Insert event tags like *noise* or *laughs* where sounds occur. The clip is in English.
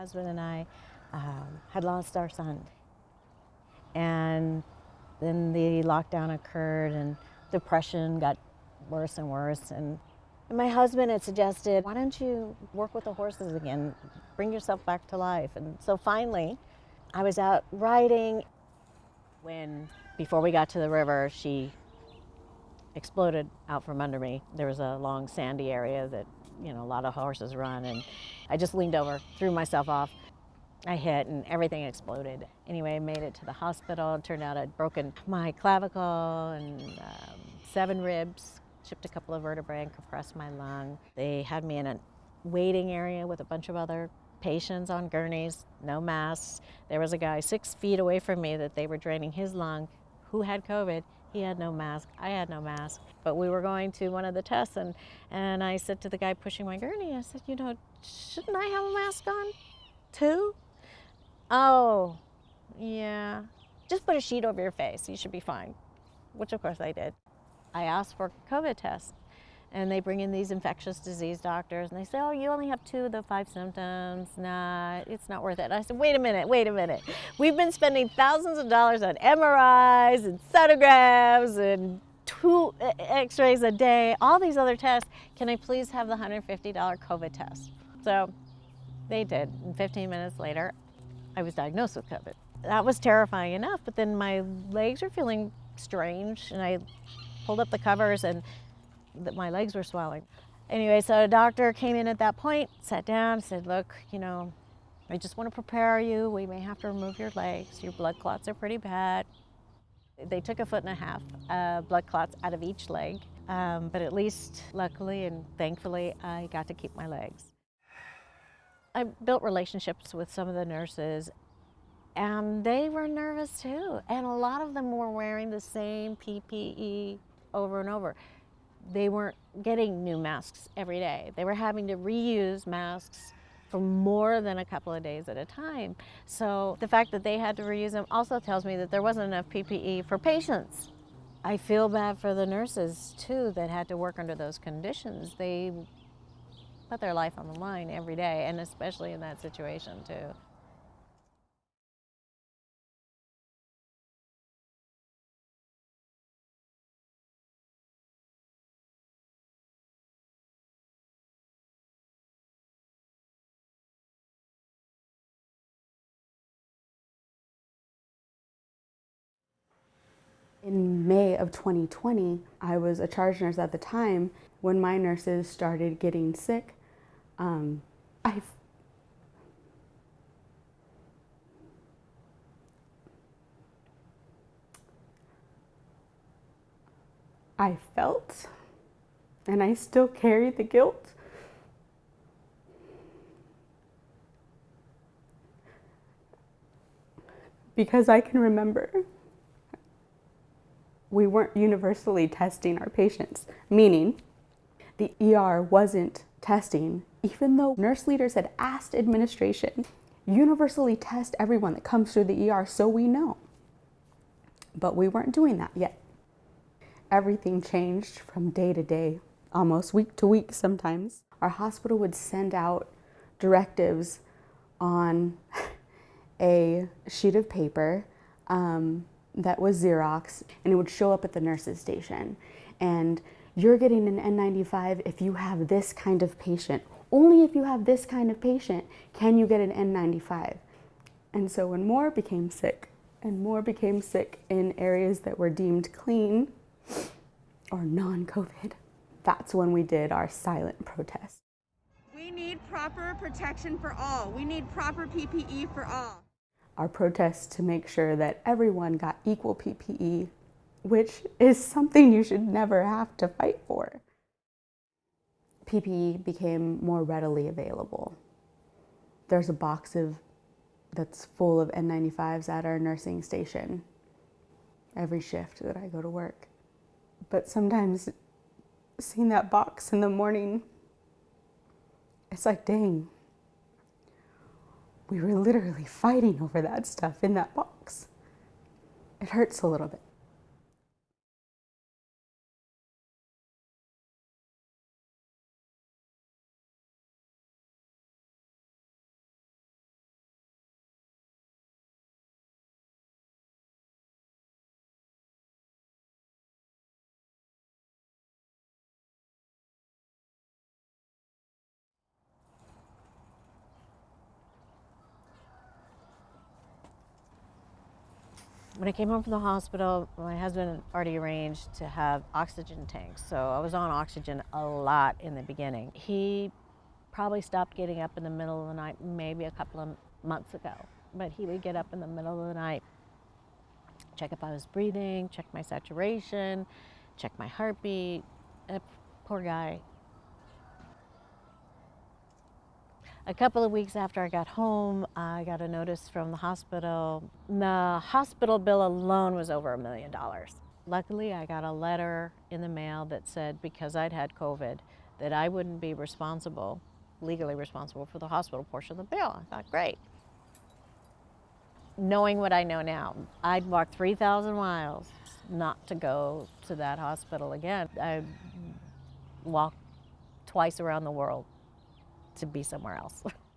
husband and I um, had lost our son. And then the lockdown occurred and depression got worse and worse. And, and my husband had suggested, why don't you work with the horses again? Bring yourself back to life. And so finally, I was out riding when, before we got to the river, she exploded out from under me. There was a long sandy area that, you know, a lot of horses run and I just leaned over, threw myself off. I hit and everything exploded. Anyway, I made it to the hospital. It turned out I'd broken my clavicle and um, seven ribs, chipped a couple of vertebrae and compressed my lung. They had me in a waiting area with a bunch of other patients on gurneys, no masks. There was a guy six feet away from me that they were draining his lung who had COVID. He had no mask, I had no mask. But we were going to one of the tests and, and I said to the guy pushing my gurney, I said, you know, shouldn't I have a mask on too? Oh, yeah. Just put a sheet over your face. You should be fine. Which of course I did. I asked for a COVID test and they bring in these infectious disease doctors and they say, oh, you only have two of the five symptoms. Nah, it's not worth it. And I said, wait a minute, wait a minute. We've been spending thousands of dollars on MRIs and sonograms and two uh, x-rays a day, all these other tests. Can I please have the $150 COVID test? So they did. And 15 minutes later, I was diagnosed with COVID. That was terrifying enough, but then my legs were feeling strange and I pulled up the covers and my legs were swelling. Anyway, so a doctor came in at that point, sat down, said, look, you know, I just want to prepare you. We may have to remove your legs. Your blood clots are pretty bad. They took a foot and a half uh, blood clots out of each leg, um, but at least luckily and thankfully, I got to keep my legs. I built relationships with some of the nurses and they were nervous too. And a lot of them were wearing the same PPE over and over. They weren't getting new masks every day. They were having to reuse masks for more than a couple of days at a time. So the fact that they had to reuse them also tells me that there wasn't enough PPE for patients. I feel bad for the nurses too that had to work under those conditions. They put their life on the line every day, and especially in that situation too. In May of 2020, I was a charge nurse at the time when my nurses started getting sick um, I I felt and I still carry the guilt. Because I can remember we weren't universally testing our patients, meaning the ER wasn't testing even though nurse leaders had asked administration, universally test everyone that comes through the ER so we know. But we weren't doing that yet. Everything changed from day to day, almost week to week sometimes. Our hospital would send out directives on *laughs* a sheet of paper um, that was Xerox and it would show up at the nurse's station. And you're getting an N95 if you have this kind of patient only if you have this kind of patient can you get an N95. And so when more became sick, and more became sick in areas that were deemed clean or non-COVID, that's when we did our silent protest. We need proper protection for all. We need proper PPE for all. Our protests to make sure that everyone got equal PPE, which is something you should never have to fight for. PPE became more readily available. There's a box of that's full of N95s at our nursing station every shift that I go to work. But sometimes seeing that box in the morning, it's like, dang, we were literally fighting over that stuff in that box. It hurts a little bit. When I came home from the hospital, my husband already arranged to have oxygen tanks. So I was on oxygen a lot in the beginning. He probably stopped getting up in the middle of the night maybe a couple of months ago. But he would get up in the middle of the night, check if I was breathing, check my saturation, check my heartbeat. Poor guy. A couple of weeks after I got home, I got a notice from the hospital. The hospital bill alone was over a million dollars. Luckily, I got a letter in the mail that said because I'd had COVID, that I wouldn't be responsible, legally responsible for the hospital portion of the bill. I thought, great. Knowing what I know now, I'd walk 3,000 miles not to go to that hospital again. I walked twice around the world to be somewhere else. *laughs*